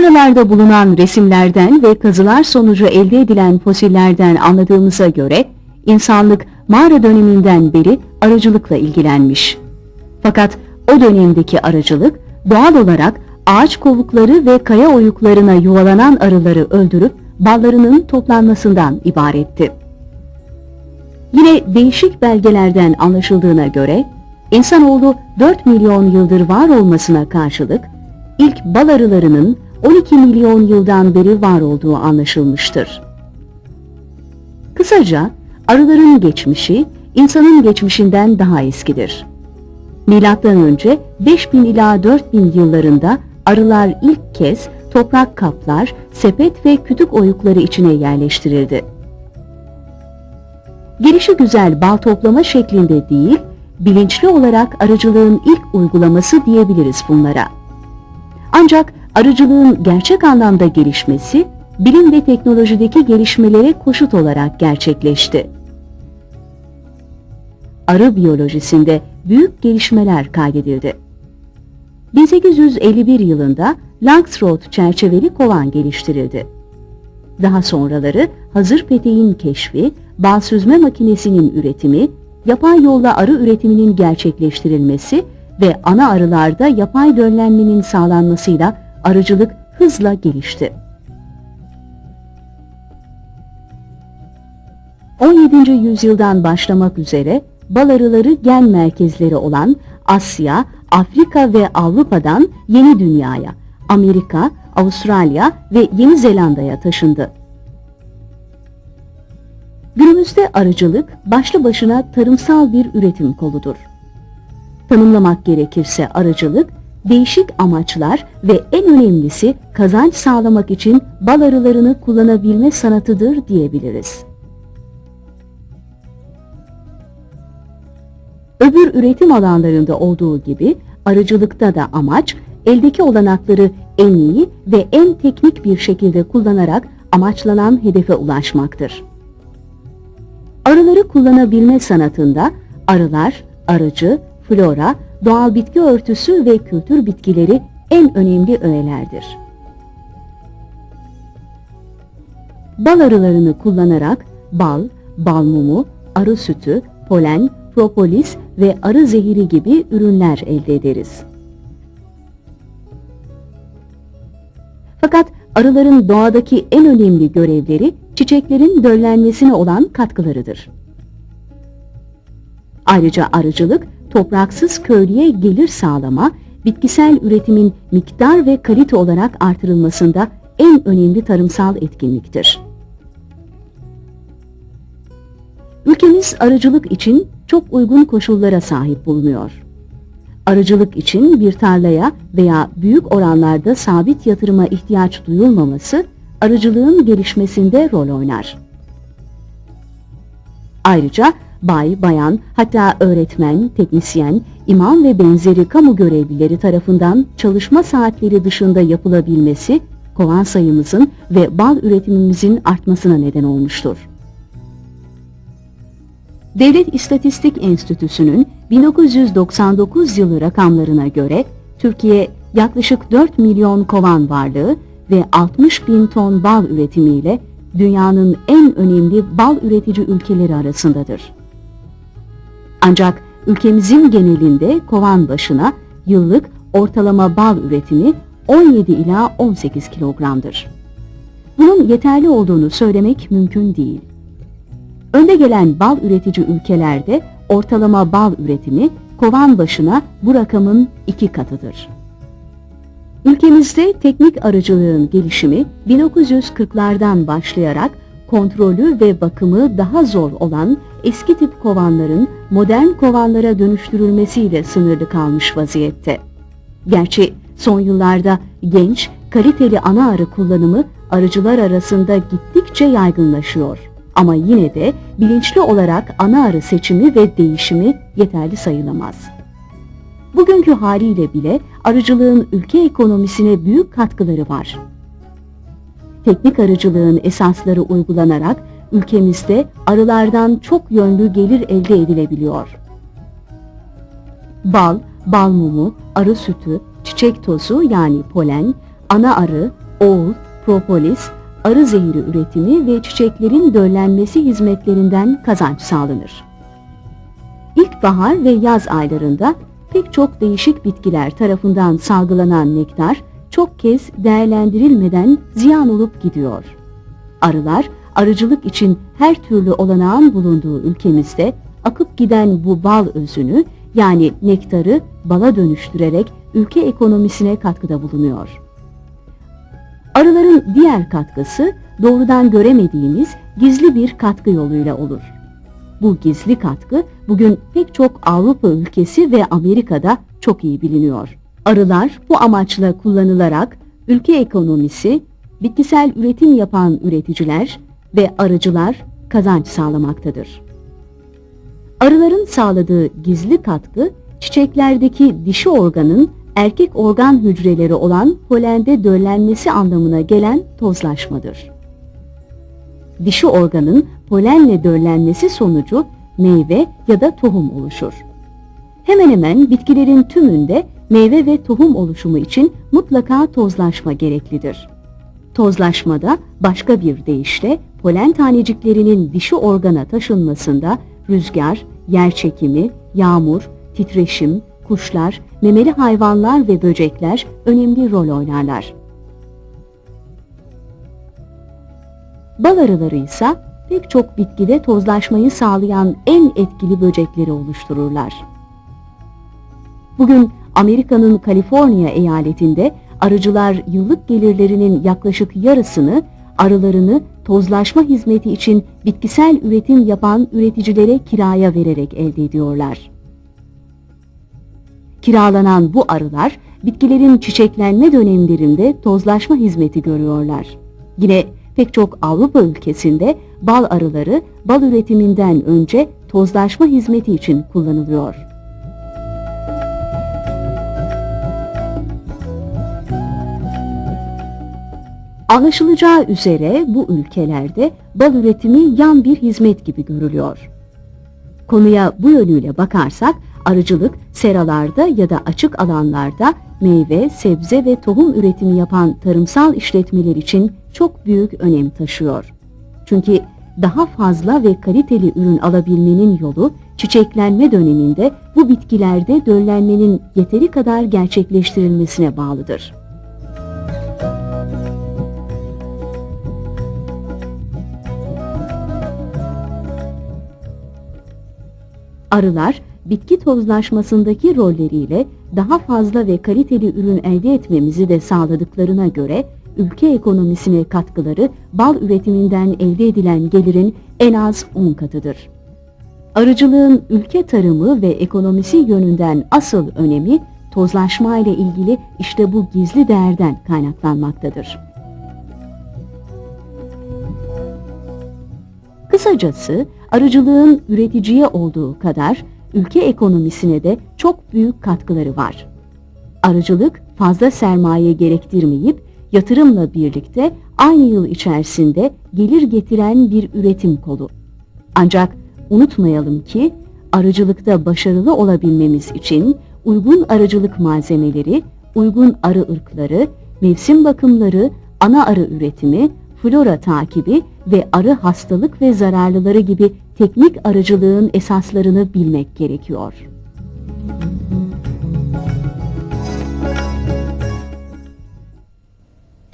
Mağaralarda bulunan resimlerden ve kazılar sonucu elde edilen fosillerden anladığımıza göre insanlık mağara döneminden beri arıcılıkla ilgilenmiş. Fakat o dönemdeki arıcılık doğal olarak ağaç kovukları ve kaya oyuklarına yuvalanan arıları öldürüp ballarının toplanmasından ibaretti. Yine değişik belgelerden anlaşıldığına göre insanoğlu 4 milyon yıldır var olmasına karşılık ilk bal arılarının 12 milyon yıldan beri var olduğu anlaşılmıştır. Kısaca arıların geçmişi insanın geçmişinden daha eskidir. Milattan önce 5000 ila 4000 yıllarında arılar ilk kez toprak kaplar, sepet ve kütük oyukları içine yerleştirildi. Gelişi güzel bal toplama şeklinde değil, bilinçli olarak arıcılığın ilk uygulaması diyebiliriz bunlara. Ancak arıcılığın gerçek anlamda gelişmesi, bilim ve teknolojideki gelişmelere koşut olarak gerçekleşti. Arı biyolojisinde büyük gelişmeler kaydedildi. 1851 yılında Langstroth çerçeveli kovan geliştirildi. Daha sonraları hazır peteğin keşfi, bal süzme makinesinin üretimi, yapay yolla arı üretiminin gerçekleştirilmesi ve ana arılarda yapay döllenmenin sağlanmasıyla arıcılık hızla gelişti. 17. yüzyıldan başlamak üzere bal arıları gen merkezleri olan Asya, Afrika ve Avrupa'dan Yeni Dünya'ya, Amerika, Avustralya ve Yeni Zelanda'ya taşındı. Günümüzde arıcılık başlı başına tarımsal bir üretim koludur. Tanımlamak gerekirse arıcılık, değişik amaçlar ve en önemlisi kazanç sağlamak için bal arılarını kullanabilme sanatıdır diyebiliriz. Öbür üretim alanlarında olduğu gibi arıcılıkta da amaç eldeki olanakları en iyi ve en teknik bir şekilde kullanarak amaçlanan hedefe ulaşmaktır. Arıları kullanabilme sanatında arılar, arıcı, flora, doğal bitki örtüsü ve kültür bitkileri en önemli öğelerdir. Bal arılarını kullanarak bal, bal mumu, arı sütü, polen, propolis ve arı zehiri gibi ürünler elde ederiz. Fakat arıların doğadaki en önemli görevleri çiçeklerin döllenmesine olan katkılarıdır. Ayrıca arıcılık topraksız köylüye gelir sağlama, bitkisel üretimin miktar ve kalite olarak artırılmasında en önemli tarımsal etkinliktir. Ülkemiz arıcılık için çok uygun koşullara sahip bulunuyor. Arıcılık için bir tarlaya veya büyük oranlarda sabit yatırıma ihtiyaç duyulmaması, arıcılığın gelişmesinde rol oynar. Ayrıca bay, bayan, hatta öğretmen, teknisyen, imam ve benzeri kamu görevlileri tarafından çalışma saatleri dışında yapılabilmesi, kovan sayımızın ve bal üretimimizin artmasına neden olmuştur. Devlet İstatistik Enstitüsü'nün 1999 yılı rakamlarına göre Türkiye yaklaşık 4 milyon kovan varlığı ve 60 bin ton bal üretimiyle dünyanın en önemli bal üretici ülkeleri arasındadır. Ancak ülkemizin genelinde kovan başına yıllık ortalama bal üretimi 17 ila 18 kilogramdır. Bunun yeterli olduğunu söylemek mümkün değil. Önde gelen bal üretici ülkelerde ortalama bal üretimi kovan başına bu rakamın iki katıdır. Ülkemizde teknik arıcılığın gelişimi 1940'lardan başlayarak kontrolü ve bakımı daha zor olan eski tip kovanların modern kovanlara dönüştürülmesiyle sınırlı kalmış vaziyette. Gerçi son yıllarda genç, kaliteli ana arı kullanımı arıcılar arasında gittikçe yaygınlaşıyor. Ama yine de bilinçli olarak ana arı seçimi ve değişimi yeterli sayılamaz. Bugünkü haliyle bile arıcılığın ülke ekonomisine büyük katkıları var. Teknik arıcılığın esasları uygulanarak ülkemizde arılardan çok yönlü gelir elde edilebiliyor. Bal, bal mumu, arı sütü, çiçek tozu yani polen, ana arı, oğul, propolis, arı zehri üretimi ve çiçeklerin döllenmesi hizmetlerinden kazanç sağlanır. İlkbahar ve yaz aylarında pek çok değişik bitkiler tarafından salgılanan nektar çok kez değerlendirilmeden ziyan olup gidiyor. Arılar, arıcılık için her türlü olanağın bulunduğu ülkemizde akıp giden bu bal özünü yani nektarı bala dönüştürerek ülke ekonomisine katkıda bulunuyor. Arıların diğer katkısı doğrudan göremediğimiz gizli bir katkı yoluyla olur. Bu gizli katkı bugün pek çok Avrupa ülkesi ve Amerika'da çok iyi biliniyor. Arılar bu amaçla kullanılarak ülke ekonomisi, bitkisel üretim yapan üreticiler ve arıcılar kazanç sağlamaktadır. Arıların sağladığı gizli katkı çiçeklerdeki dişi organın erkek organ hücreleri olan polende döllenmesi anlamına gelen tozlaşmadır. Dişi organın polenle döllenmesi sonucu meyve ya da tohum oluşur. Hemen hemen bitkilerin tümünde meyve ve tohum oluşumu için mutlaka tozlaşma gereklidir. Tozlaşmada başka bir deyişle polen taneciklerinin dişi organa taşınmasında rüzgar, yer çekimi, yağmur, titreşim, kuşlar, memeli hayvanlar ve böcekler önemli rol oynarlar. Bal arıları ise pek çok bitkide tozlaşmayı sağlayan en etkili böcekleri oluştururlar. Bugün Amerika'nın Kaliforniya eyaletinde arıcılar yıllık gelirlerinin yaklaşık yarısını arılarını tozlaşma hizmeti için bitkisel üretim yapan üreticilere kiraya vererek elde ediyorlar. Kiralanan bu arılar bitkilerin çiçeklenme dönemlerinde tozlaşma hizmeti görüyorlar. Yine pek çok Avrupa ülkesinde bal arıları bal üretiminden önce tozlaşma hizmeti için kullanılıyor. Anlaşılacağı üzere bu ülkelerde bal üretimi yan bir hizmet gibi görülüyor. Konuya bu yönüyle bakarsak arıcılık seralarda ya da açık alanlarda meyve, sebze ve tohum üretimi yapan tarımsal işletmeler için çok büyük önem taşıyor. Çünkü daha fazla ve kaliteli ürün alabilmenin yolu çiçeklenme döneminde bu bitkilerde döllenmenin yeteri kadar gerçekleştirilmesine bağlıdır. Arılar bitki tozlaşmasındaki rolleriyle daha fazla ve kaliteli ürün elde etmemizi de sağladıklarına göre ülke ekonomisine katkıları bal üretiminden elde edilen gelirin en az 10 katıdır. Arıcılığın ülke tarımı ve ekonomisi yönünden asıl önemi tozlaşma ile ilgili işte bu gizli değerden kaynaklanmaktadır. Kısacası arıcılığın üreticiye olduğu kadar ülke ekonomisine de çok büyük katkıları var. Arıcılık fazla sermaye gerektirmeyip yatırımla birlikte aynı yıl içerisinde gelir getiren bir üretim kolu. Ancak unutmayalım ki arıcılıkta başarılı olabilmemiz için uygun arıcılık malzemeleri, uygun arı ırkları, mevsim bakımları, ana arı üretimi, flora takibi ve arı hastalık ve zararlıları gibi teknik arıcılığın esaslarını bilmek gerekiyor. Müzik